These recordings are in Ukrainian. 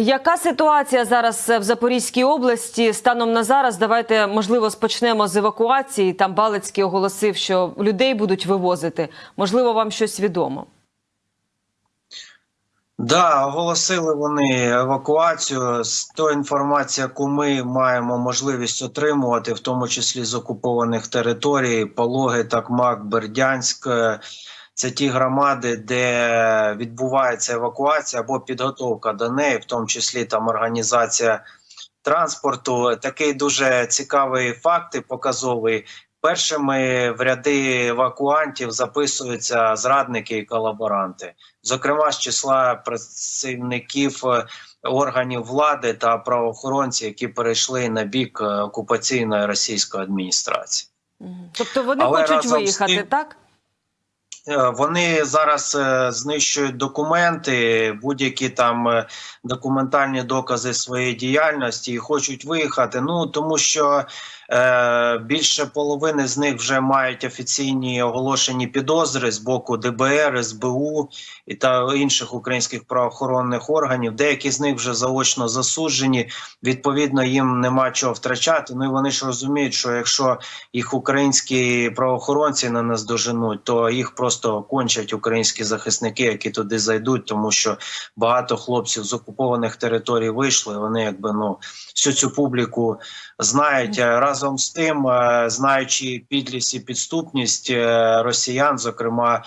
Яка ситуація зараз в Запорізькій області станом на зараз? Давайте можливо спочнемо з евакуації. Там Балицький оголосив, що людей будуть вивозити. Можливо, вам щось відомо. Да, оголосили вони евакуацію. З тої інформації, яку ми маємо можливість отримувати, в тому числі з окупованих територій, Пологи, Такмак, Бердянськ. Це ті громади, де відбувається евакуація або підготовка до неї, в тому числі там організація транспорту. Такий дуже цікавий факт і показовий. Першими в ряди евакуантів записуються зрадники і колаборанти, зокрема з числа працівників е, органів влади та правоохоронців, які перейшли на бік е, окупаційної російської адміністрації. Тобто вони Але хочуть виїхати, тим- так? Е, Вони зараз е, знищують документи, будь-які там е, документальні докази своєї діяльності і хочуть виїхати. Ну тому що більше половини з них вже мають офіційні оголошені підозри з боку ДБР, СБУ і та інших українських правоохоронних органів. Деякі з них вже заочно засуджені. Відповідно, їм нема чого втрачати. Ну і вони ж розуміють, що якщо їх українські правоохоронці не наздоженуть, то їх просто кончать українські захисники, які туди зайдуть, тому що багато хлопців з окупованих територій вийшли. Вони якби ну всю цю публіку знають Е, разом з тим, е, знаючи підлість і підступність е, росіян, зокрема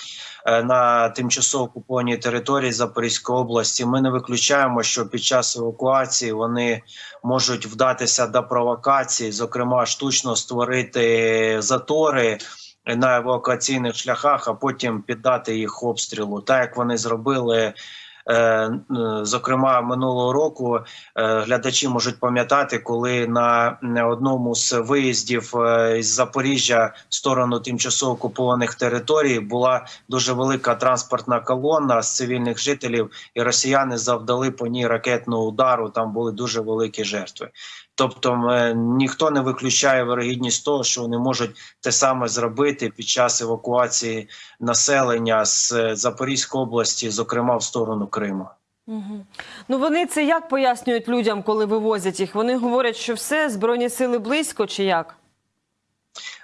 на тимчасово окупованій території Запорізької області, ми не виключаємо, що під час евакуації вони можуть вдатися до провокацій, зокрема штучно створити затори на евакуаційних шляхах, а потім піддати їх обстрілу, так як вони зробили. Е, Зокрема, минулого року е, глядачі можуть пам'ятати, коли на на одному з виїздів е, із Запоріжжя в сторону тимчасово окупованих територій була дуже велика транспортна колона з цивільних жителів, і росіяни завдали по ній ракетного удару. Там були дуже великі жертви. Тобто, е, ніхто не виключає вирогідність того, що вони можуть те саме зробити під час евакуації населення з е, Запорізької області, зокрема в сторону Криму. Угу. Ну вони це як пояснюють людям, коли вивозять їх? Вони говорять, що все, збройні сили близько чи як?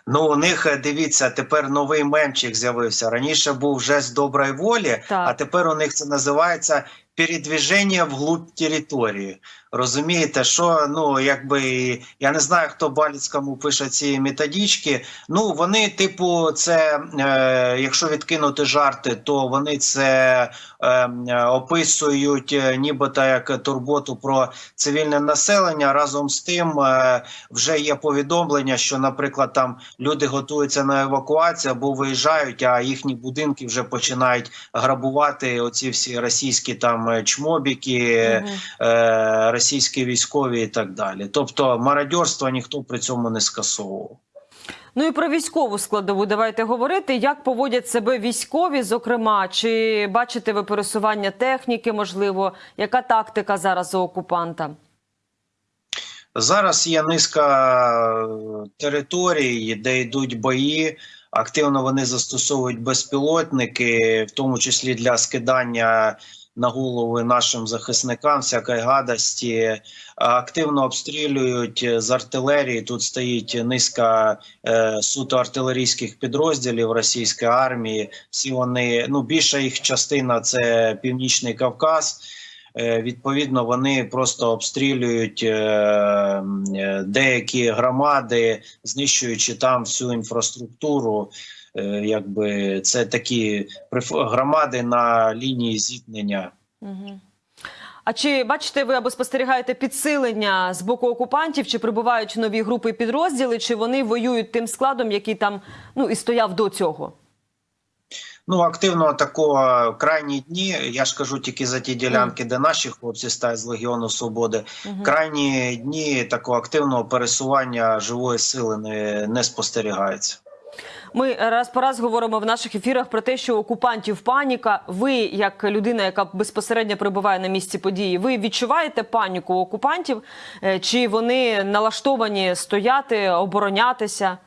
Ну, у них е, дивіться, тепер новий мемчик з'явився. Раніше був жест доброї волі, Так. а тепер у них це називається передвіження вглубь території. Розумієте, що ну якби я не знаю, хто Баліцькому пише ці методички. Ну вони, типу, це е, якщо відкинути жарти, то вони це е, описують е, нібито як турботу про цивільне населення. Разом з тим е, вже є повідомлення, що, наприклад, там люди готуються на евакуацію або виїжджають, а їхні будинки вже починають грабувати оці всі російські там е, чмобіки, Мгм. е, російські військові і так далі. Тобто мародьорство ніхто при цьому не скасовував. Ну і про військову складову давайте говорити. Як поводять себе військові, зокрема, чи бачите ви пересування техніки? Можливо, яка тактика зараз у окупанта? Зараз є низка е, територій, де йдуть бої. Активно вони застосовують безпілотники, в тому числі для скидання на голови нашим захисникам всякої гадості. Активно обстрілюють з артилерії. Тут стоїть низка е, суто артилерійських підрозділів російської армії. Всі вони ну більша їх частина це Північний Кавказ. Е, Відповідно, вони просто обстрілюють е, е, деякі громади, знищуючи там всю інфраструктуру. Е, Якби це такі громади на лінії зіткнення. Угу. А чи бачите ви або спостерігаєте підсилення з боку окупантів? Чи прибувають нові групи підрозділи, чи вони воюють тим складом, який там ну і стояв до цього? Ну, активно такого крайні дні. Я ж кажу тільки за ті ділянки, де наші хлопці стають з Легіону Свободи. Мгм. Крайні дні такого активного пересування живої сили не, не спостерігається. Ми раз по раз говоримо в наших ефірах про те, що окупантів паніка. Ви, як людина, яка безпосередньо перебуває на місці події, ви відчуваєте паніку окупантів? Е, Чи вони налаштовані стояти, оборонятися?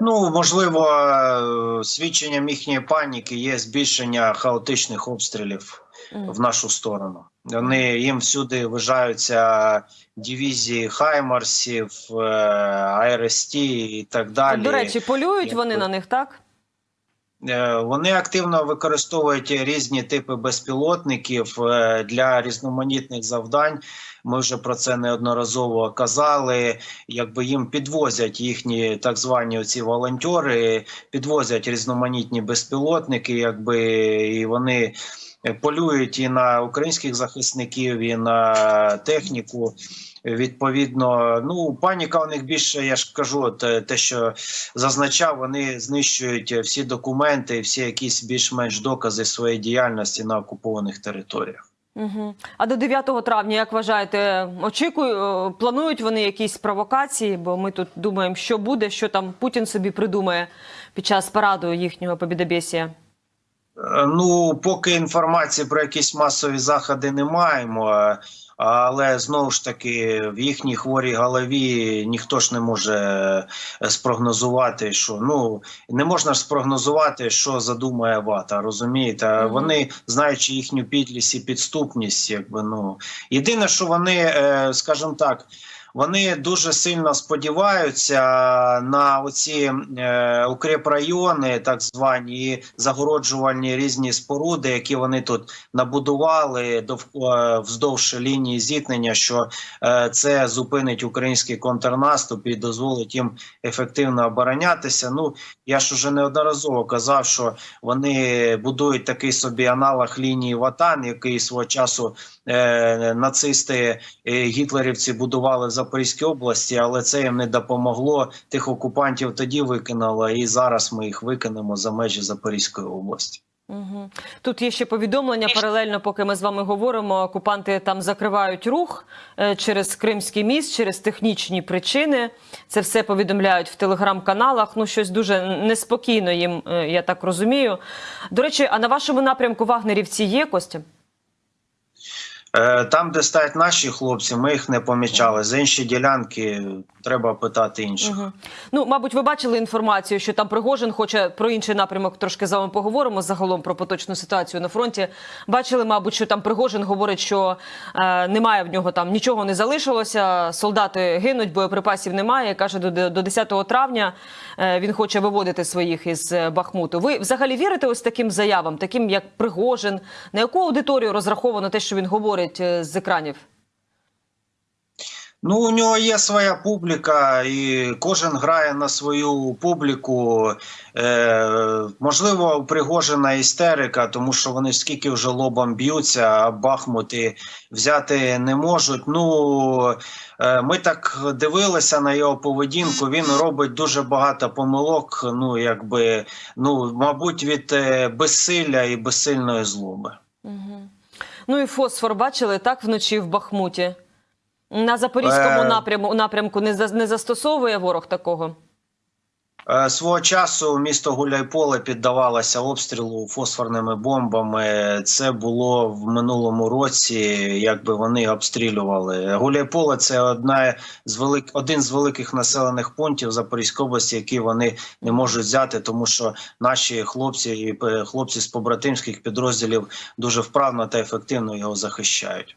Ну, можливо, е, свідченням їхньої паніки є збільшення хаотичних обстрілів. В нашу сторону. Вони їм всюди вважаються дивізії Хаймарсів, е, АРСТ і так далі. До речі, полюють вони на них, так? Е, Вони активно використовують різні типи безпілотників е, для різноманітних завдань. Ми вже про це неодноразово казали. Якби їм підвозять їхні так звані ці волонтери, підвозять різноманітні безпілотники, якби і вони полюють і на українських захисників, і на техніку. Відповідно, ну паніка у них більше, я ж кажу, те, те, що зазначав, вони знищують всі документи, всі якісь більш-менш докази своєї діяльності на окупованих територіях. Угу. А до 9 травня, як вважаєте, очікую, е, планують вони якісь провокації? Бо ми тут думаємо, що буде, що там Путін собі придумає під час параду їхнього побідобєсія. Е, Ну, поки інформації про якісь масові заходи не маємо. е, Але знову ж таки, в їхній хворій голові ніхто ж не може е, спрогнозувати, що ну не можна ж спрогнозувати, що задумає вата. Розумієте? Мгм. Вони, знаючи їхню підлість і підступність, якби ну єдине, що вони, скажімо так. Вони дуже сильно сподіваються на оці е, укріпрайони, так звані і загороджувальні різні споруди, які вони тут набудували дов- е, вздовж лінії зіткнення. Що е, це зупинить український контрнаступ і дозволить їм ефективно оборонятися. Ну я ж уже неодноразово казав, що вони будують такий собі аналог лінії Ватан, який свого часу е, нацисти е, гітлерівці будували в Запорізькій області, але це їм не допомогло. Тих окупантів тоді викинуло, і зараз ми їх викинемо за межі Запорізької області. Угу. Тут є ще повідомлення паралельно, поки ми з вами говоримо. Окупанти там закривають рух е, через Кримський міст, через технічні причини. Це все повідомляють в телеграм-каналах. Ну, щось дуже неспокійно їм, е, я так розумію. До речі, а на вашому напрямку вагнерівці є Костя? Е, Там, де стоять наші хлопці, ми їх не помічали. За інші ділянки треба питати інших. Угу. Ну, мабуть, ви бачили інформацію, що там Пригожин хоче про інший напрямок трошки з вами поговоримо загалом про поточну ситуацію на фронті. Бачили, мабуть, що там Пригожин говорить, що е, немає в нього там нічого не залишилося. Солдати гинуть, боєприпасів немає. Каже, до, до 10 травня е, він хоче виводити своїх із е, Бахмуту. Ви взагалі вірите ось таким заявам, таким як Пригожин? На яку аудиторію розраховано те, що він говорить е, з екранів? Ну, у нього є своя публіка, і кожен грає на свою публіку. Е, можливо, у Пригожина істерика, тому що вони скільки вже лобом б'ються, а Бахмути взяти не можуть. Ну е, ми так дивилися на його поведінку. Він робить дуже багато помилок. Ну, якби ну, мабуть, від е, безсилля і безсильної злоби. Угу. Ну і фосфор бачили так вночі в Бахмуті. На запорізькому Е. напряму напрямку не за- не застосовує ворог такого. Е, Свого часу місто Гуляйполе піддавалося обстрілу фосфорними бомбами. Це було в минулому році, якби вони обстрілювали. Гуляйполе це одна з велик... один з великих населених пунктів Запорізької області, які вони не можуть взяти, тому що наші хлопці і е, хлопці з побратимських підрозділів дуже вправно та ефективно його захищають.